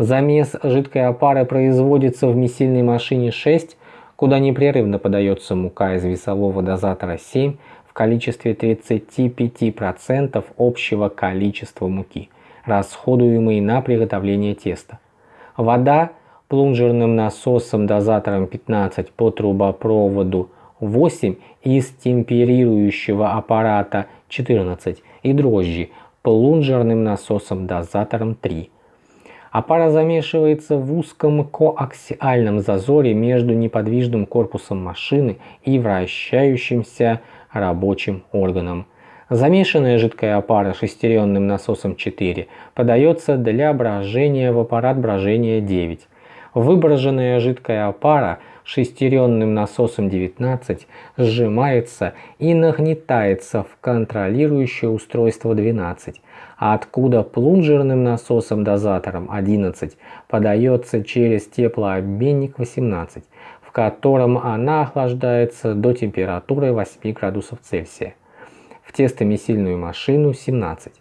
Замес жидкой опары производится в месильной машине 6, куда непрерывно подается мука из весового дозатора 7 в количестве 35% общего количества муки, расходуемой на приготовление теста. Вода плунжерным насосом дозатором 15 по трубопроводу 8 из темперирующего аппарата 14 и дрожжи плунжерным насосом дозатором 3. Опара замешивается в узком коаксиальном зазоре между неподвижным корпусом машины и вращающимся рабочим органом. Замешанная жидкая опара шестеренным насосом 4 подается для брожения в аппарат брожения 9. Выброженная жидкая опара шестеренным насосом 19 сжимается и нагнетается в контролирующее устройство 12, а откуда плунжерным насосом-дозатором 11 подается через теплообменник 18, в котором она охлаждается до температуры 8 градусов Цельсия в тестомесильную машину 17.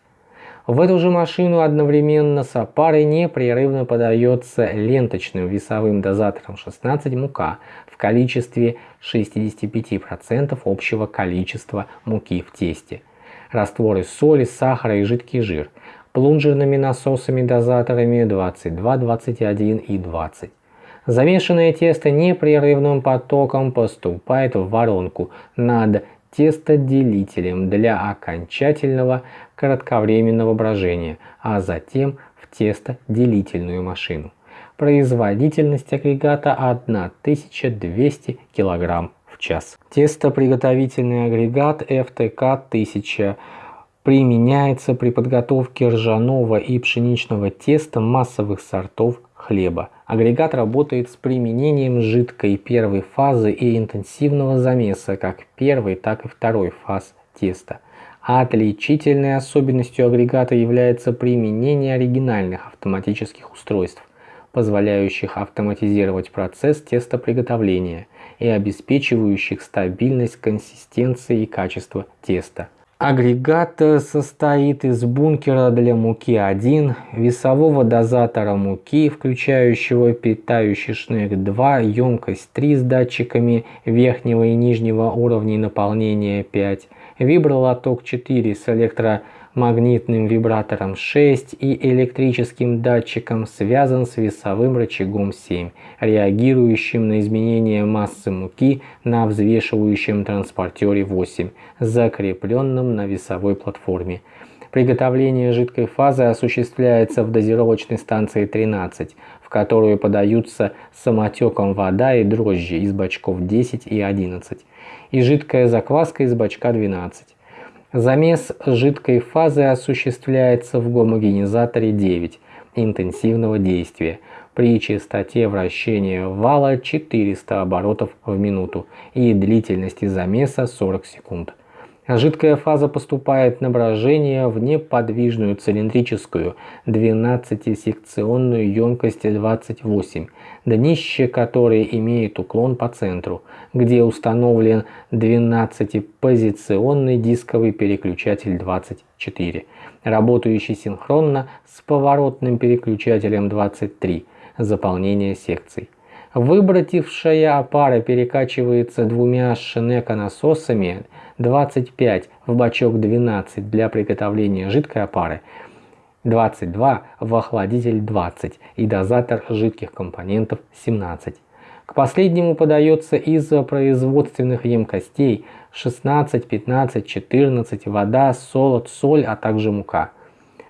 В эту же машину одновременно с опарой непрерывно подается ленточным весовым дозатором 16 мука в количестве 65% общего количества муки в тесте. Растворы соли, сахара и жидкий жир. Плунжерными насосами-дозаторами 22, 21 и 20. Замешанное тесто непрерывным потоком поступает в воронку над тестоделителем для окончательного кратковременного брожения, а затем в тестоделительную машину. Производительность агрегата 1200 кг час. Тестоприготовительный агрегат FTK 1000 применяется при подготовке ржаного и пшеничного теста массовых сортов хлеба. Агрегат работает с применением жидкой первой фазы и интенсивного замеса как первой, так и второй фаз теста. Отличительной особенностью агрегата является применение оригинальных автоматических устройств, позволяющих автоматизировать процесс тестоприготовления и обеспечивающих стабильность консистенции и качества теста. Агрегат состоит из бункера для муки 1, весового дозатора муки, включающего питающий шнек 2, емкость 3 с датчиками верхнего и нижнего уровней наполнения 5, вибролоток 4 с электро магнитным вибратором 6 и электрическим датчиком связан с весовым рычагом 7, реагирующим на изменение массы муки на взвешивающем транспортере 8, закрепленном на весовой платформе. Приготовление жидкой фазы осуществляется в дозировочной станции 13, в которую подаются самотеком вода и дрожжи из бачков 10 и 11, и жидкая закваска из бачка 12. Замес жидкой фазы осуществляется в гомогенизаторе 9 интенсивного действия при частоте вращения вала 400 оборотов в минуту и длительности замеса 40 секунд. Жидкая фаза поступает на брожение в неподвижную цилиндрическую 12-секционную емкость 28, днище которой имеет уклон по центру, где установлен 12-позиционный дисковый переключатель 24, работающий синхронно с поворотным переключателем 23, заполнение секций. Выбратившая опара перекачивается двумя шинека-насосами 25 в бачок 12 для приготовления жидкой опары, 22 в охладитель 20 и дозатор жидких компонентов 17. К последнему подается из производственных емкостей 16, 15, 14, вода, солод, соль, а также мука.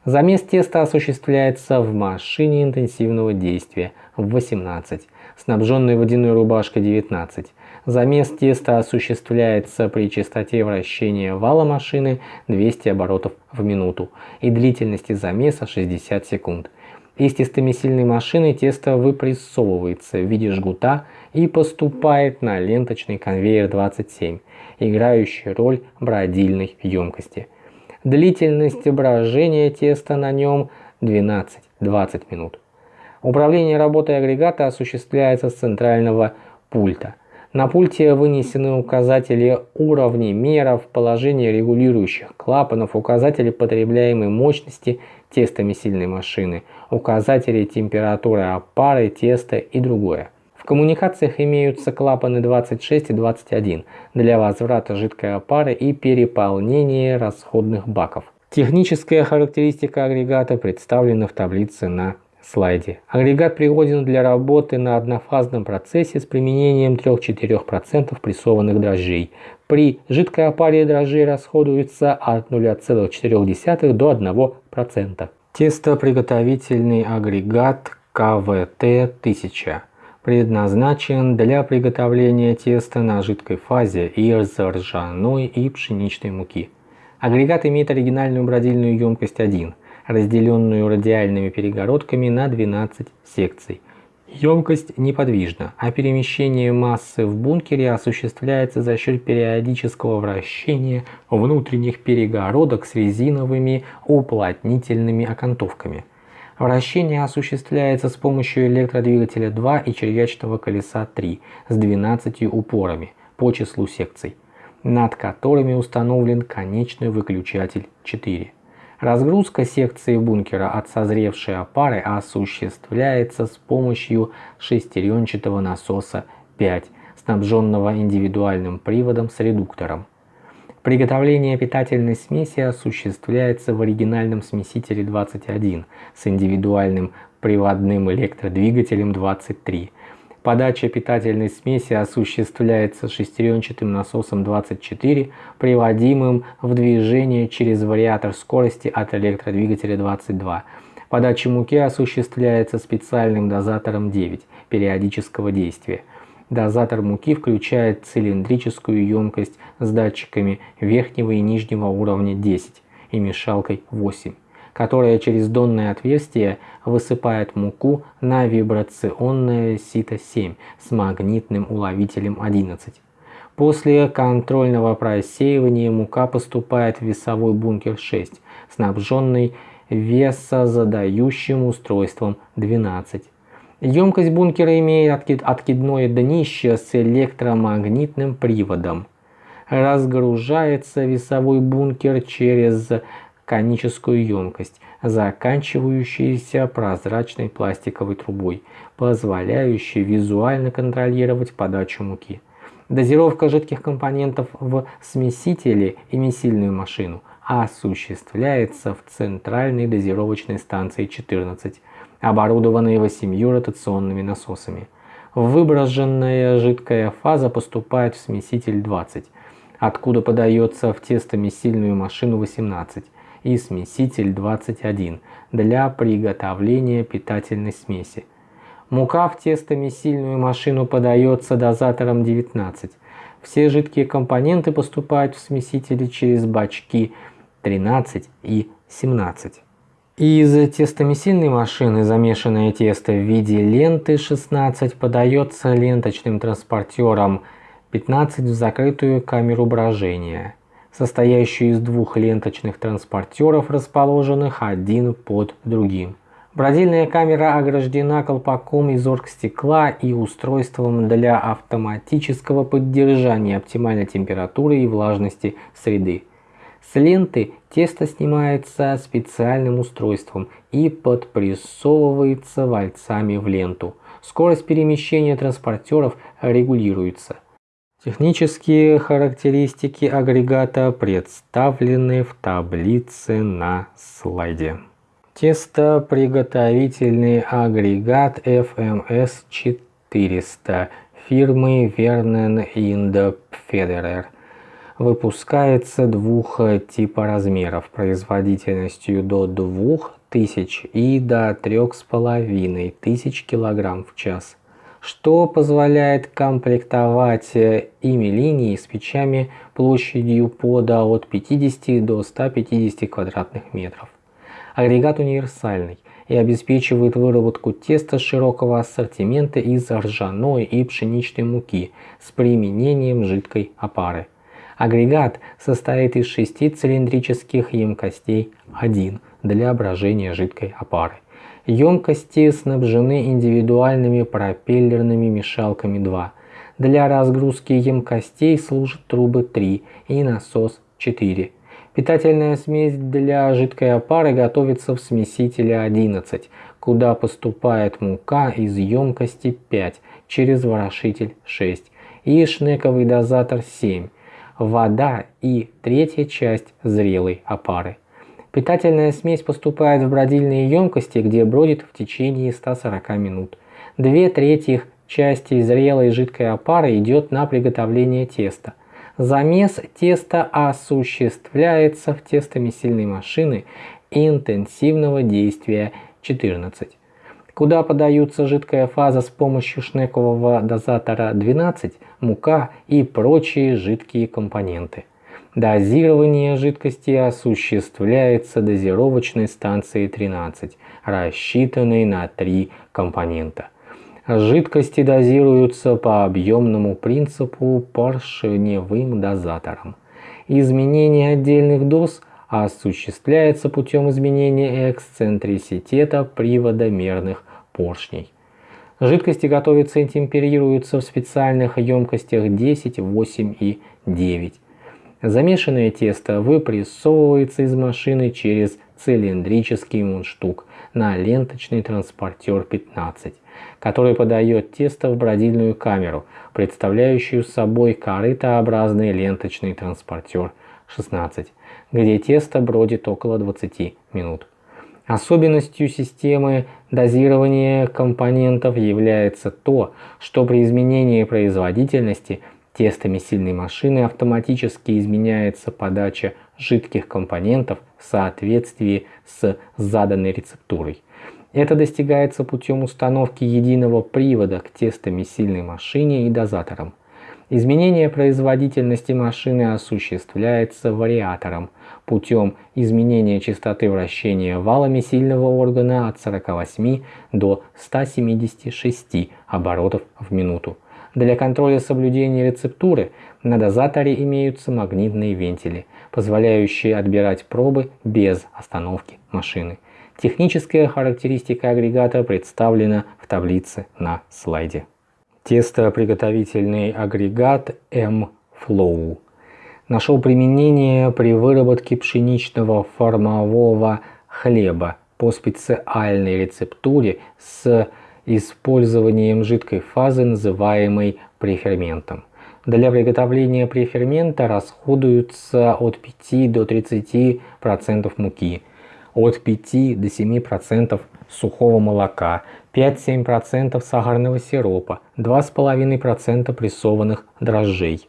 Замес теста осуществляется в машине интенсивного действия в 18 снабженной водяной рубашкой 19. Замес теста осуществляется при частоте вращения вала машины 200 оборотов в минуту и длительности замеса 60 секунд. Из тестомесильной машины тесто выпрессовывается в виде жгута и поступает на ленточный конвейер 27, играющий роль бродильной емкости. Длительность брожения теста на нем 12-20 минут. Управление работой агрегата осуществляется с центрального пульта. На пульте вынесены указатели уровней меров, положение регулирующих клапанов, указатели потребляемой мощности тестами сильной машины, указатели температуры опары, теста и другое. В коммуникациях имеются клапаны 26 и 21 для возврата жидкой опары и переполнения расходных баков. Техническая характеристика агрегата представлена в таблице на слайде. Агрегат пригоден для работы на однофазном процессе с применением 3-4% прессованных дрожжей. При жидкой опаре дрожжей расходуется от 0,4 до 1%. Тестоприготовительный агрегат КВТ-1000 предназначен для приготовления теста на жидкой фазе из ржаной и пшеничной муки. Агрегат имеет оригинальную бродильную емкость 1 разделенную радиальными перегородками на 12 секций. Емкость неподвижна, а перемещение массы в бункере осуществляется за счет периодического вращения внутренних перегородок с резиновыми уплотнительными окантовками. Вращение осуществляется с помощью электродвигателя 2 и червячного колеса 3 с 12 упорами по числу секций, над которыми установлен конечный выключатель 4. Разгрузка секции бункера от созревшей опары осуществляется с помощью шестеренчатого насоса 5, снабженного индивидуальным приводом с редуктором. Приготовление питательной смеси осуществляется в оригинальном смесителе 21 с индивидуальным приводным электродвигателем 23 Подача питательной смеси осуществляется шестеренчатым насосом 24, приводимым в движение через вариатор скорости от электродвигателя 22. Подача муки осуществляется специальным дозатором 9 периодического действия. Дозатор муки включает цилиндрическую емкость с датчиками верхнего и нижнего уровня 10 и мешалкой 8, которая через донное отверстие высыпает муку на вибрационное сито 7 с магнитным уловителем 11. После контрольного просеивания мука поступает в весовой бункер 6, снабженный весозадающим устройством 12. Емкость бункера имеет откидное днище с электромагнитным приводом. Разгружается весовой бункер через коническую емкость, заканчивающуюся прозрачной пластиковой трубой, позволяющей визуально контролировать подачу муки. Дозировка жидких компонентов в смесителе и месильную машину осуществляется в центральной дозировочной станции 14, оборудованной восемью ротационными насосами. Выброженная жидкая фаза поступает в смеситель 20, откуда подается в тестомесильную машину 18 и смеситель 21 для приготовления питательной смеси. Мука в тестомесильную машину подается дозатором 19. Все жидкие компоненты поступают в смесители через бачки 13 и 17. Из тестомесильной машины замешанное тесто в виде ленты 16 подается ленточным транспортером 15 в закрытую камеру брожения, состоящую из двух ленточных транспортеров, расположенных один под другим. Бродильная камера ограждена колпаком из оргстекла и устройством для автоматического поддержания оптимальной температуры и влажности среды. С ленты тесто снимается специальным устройством и подпрессовывается вальцами в ленту. Скорость перемещения транспортеров регулируется. Технические характеристики агрегата представлены в таблице на слайде. Тестоприготовительный агрегат FMS 400 фирмы Ind Federer выпускается двух типа размеров производительностью до 2000 и до 3500 кг в час, что позволяет комплектовать ими линии с печами площадью пода от 50 до 150 квадратных метров. Агрегат универсальный и обеспечивает выработку теста широкого ассортимента из ржаной и пшеничной муки с применением жидкой опары. Агрегат состоит из шести цилиндрических емкостей 1 для брожения жидкой опары. Емкости снабжены индивидуальными пропеллерными мешалками 2. Для разгрузки емкостей служат трубы 3 и насос 4. Питательная смесь для жидкой опары готовится в смесителе 11, куда поступает мука из емкости 5 через ворошитель 6 и шнековый дозатор 7, вода и третья часть зрелой опары. Питательная смесь поступает в бродильные емкости, где бродит в течение 140 минут. Две трети части зрелой жидкой опары идет на приготовление теста. Замес теста осуществляется в тестомесильной машины интенсивного действия 14, куда подаются жидкая фаза с помощью шнекового дозатора 12, мука и прочие жидкие компоненты. Дозирование жидкости осуществляется дозировочной станцией 13, рассчитанной на три компонента – Жидкости дозируются по объемному принципу поршневым дозатором. Изменение отдельных доз осуществляется путем изменения эксцентриситета привода мерных поршней. Жидкости готовятся и темперируются в специальных емкостях 10, 8 и 9. Замешанное тесто выпрессовывается из машины через цилиндрический мундштук на ленточный транспортер 15 который подает тесто в бродильную камеру, представляющую собой корытообразный ленточный транспортер 16, где тесто бродит около 20 минут. Особенностью системы дозирования компонентов является то, что при изменении производительности тестами сильной машины автоматически изменяется подача жидких компонентов в соответствии с заданной рецептурой. Это достигается путем установки единого привода к тестомесильной машине и дозаторам. Изменение производительности машины осуществляется вариатором путем изменения частоты вращения валами сильного органа от 48 до 176 оборотов в минуту. Для контроля соблюдения рецептуры на дозаторе имеются магнитные вентили, позволяющие отбирать пробы без остановки машины. Техническая характеристика агрегата представлена в таблице на слайде. Тестоприготовительный агрегат M-Flow нашел применение при выработке пшеничного формового хлеба по специальной рецептуре с использованием жидкой фазы, называемой преферментом. Для приготовления префермента расходуются от 5 до 30% муки, от 5 до 7% сухого молока, 5-7% сахарного сиропа, 2,5% прессованных дрожжей.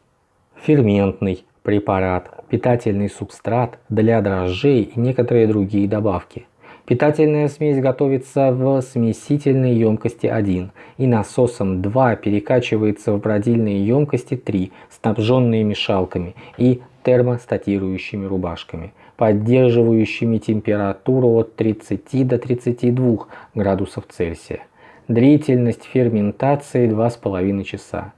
Ферментный препарат, питательный субстрат для дрожжей и некоторые другие добавки. Питательная смесь готовится в смесительной емкости 1 и насосом 2 перекачивается в бродильные емкости 3, снабженные мешалками и термостатирующими рубашками, поддерживающими температуру от 30 до 32 градусов Цельсия. Длительность ферментации 2,5 часа.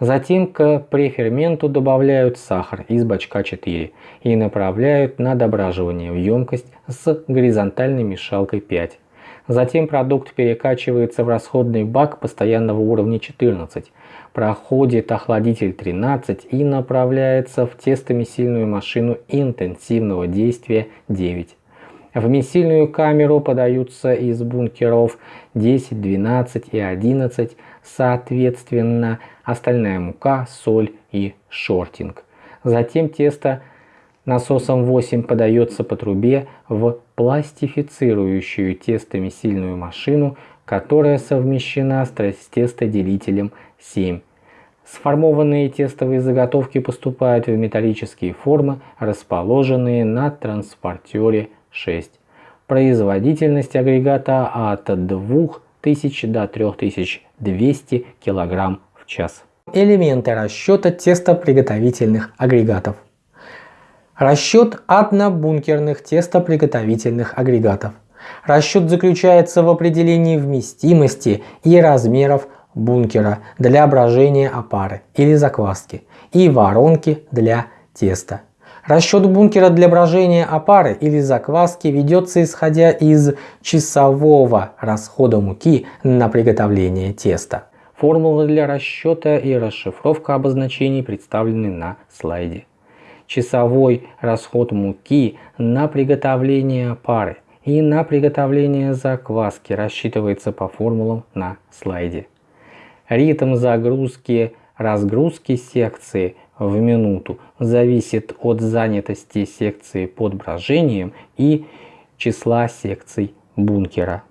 Затем к преферменту добавляют сахар из бачка 4 и направляют на дображивание в емкость с горизонтальной мешалкой 5. Затем продукт перекачивается в расходный бак постоянного уровня 14, проходит охладитель 13 и направляется в тестомесильную машину интенсивного действия 9. В месильную камеру подаются из бункеров 10, 12 и 11 соответственно остальная мука, соль и шортинг. Затем тесто насосом 8 подается по трубе в пластифицирующую тестомесильную машину, которая совмещена с тестоделителем 7. Сформованные тестовые заготовки поступают в металлические формы, расположенные на транспортере 6. Производительность агрегата от 2000 до 3200 кг в час. Элементы расчета тестоприготовительных агрегатов. Расчет однобункерных тестоприготовительных агрегатов. Расчет заключается в определении вместимости и размеров бункера для брожения опары или закваски и воронки для теста. Расчет бункера для брожения опары или закваски ведется исходя из часового расхода муки на приготовление теста. Формулы для расчета и расшифровка обозначений представлены на слайде. Часовой расход муки на приготовление опары и на приготовление закваски рассчитывается по формулам на слайде. Ритм загрузки разгрузки секции в минуту зависит от занятости секции под брожением и числа секций бункера.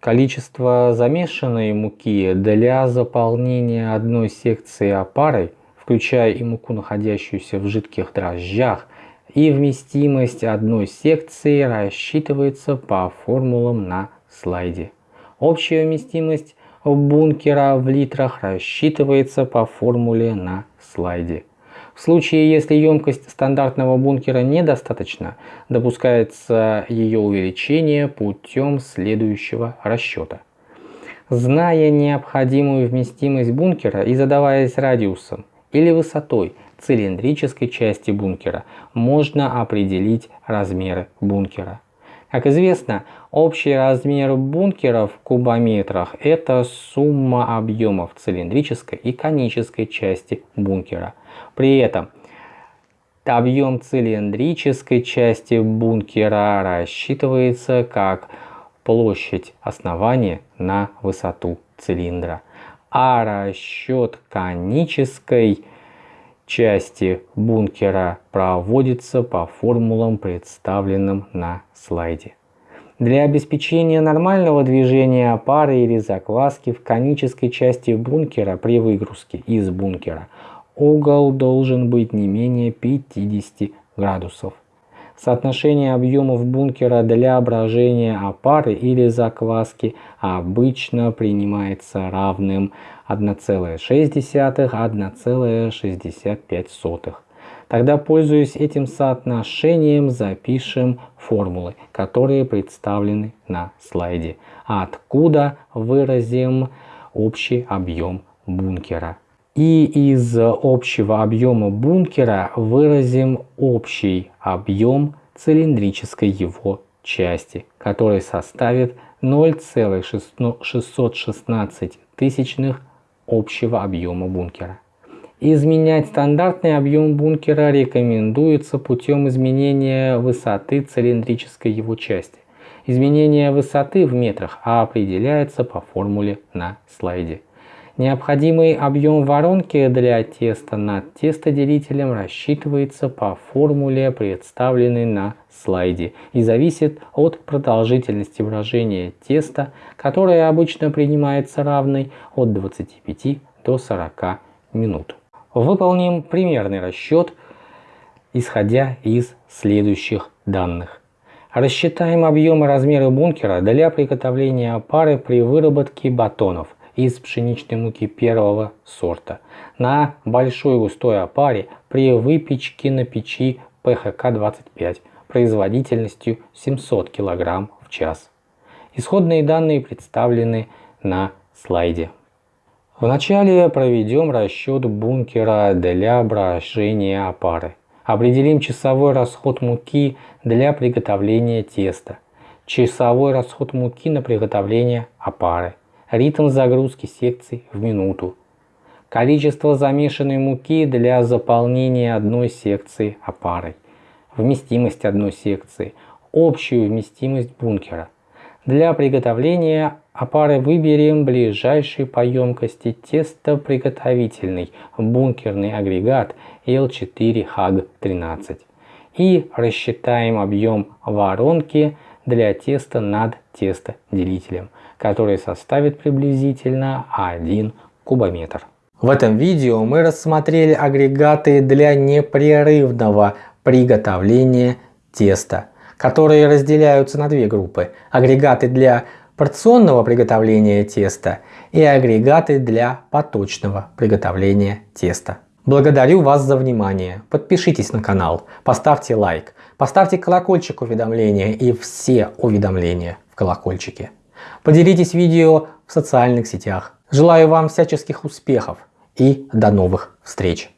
Количество замешанной муки для заполнения одной секции опарой, включая и муку, находящуюся в жидких дрожжах, и вместимость одной секции рассчитывается по формулам на слайде. Общая вместимость бункера в литрах рассчитывается по формуле на слайде. В случае, если емкость стандартного бункера недостаточна, допускается ее увеличение путем следующего расчета. Зная необходимую вместимость бункера и задаваясь радиусом или высотой цилиндрической части бункера, можно определить размеры бункера. Как известно, общий размер бункера в кубометрах – это сумма объемов цилиндрической и конической части бункера. При этом объем цилиндрической части бункера рассчитывается как площадь основания на высоту цилиндра, а расчет конической части бункера проводится по формулам, представленным на слайде. Для обеспечения нормального движения пары или закваски в конической части бункера при выгрузке из бункера угол должен быть не менее 50 градусов. Соотношение объемов бункера для брожения опары или закваски обычно принимается равным 1,6-1,65. Тогда, пользуясь этим соотношением, запишем формулы, которые представлены на слайде. Откуда выразим общий объем бункера. И из общего объема бункера выразим общий объем цилиндрической его части, который составит 0,616 тысячных общего объема бункера. Изменять стандартный объем бункера рекомендуется путем изменения высоты цилиндрической его части. Изменение высоты в метрах определяется по формуле на слайде. Необходимый объем воронки для теста над тестоделителем рассчитывается по формуле, представленной на слайде, и зависит от продолжительности брожения теста, которая обычно принимается равной от 25 до 40 минут. Выполним примерный расчет, исходя из следующих данных. Рассчитаем объемы размеры бункера для приготовления опары при выработке батонов – из пшеничной муки первого сорта на большой густой опаре при выпечке на печи ПХК-25 производительностью 700 кг в час. Исходные данные представлены на слайде. Вначале проведем расчет бункера для брожения опары. Определим часовой расход муки для приготовления теста, часовой расход муки на приготовление опары, ритм загрузки секций в минуту, количество замешанной муки для заполнения одной секции опарой, вместимость одной секции, общую вместимость бункера. Для приготовления опары выберем ближайший по емкости тестоприготовительный бункерный агрегат L4HAG13 и рассчитаем объем воронки для теста над тестоделителем который составит приблизительно 1 кубометр. В этом видео мы рассмотрели агрегаты для непрерывного приготовления теста, которые разделяются на две группы. Агрегаты для порционного приготовления теста и агрегаты для поточного приготовления теста. Благодарю вас за внимание. Подпишитесь на канал, поставьте лайк, поставьте колокольчик уведомления и все уведомления в колокольчике. Поделитесь видео в социальных сетях. Желаю вам всяческих успехов и до новых встреч!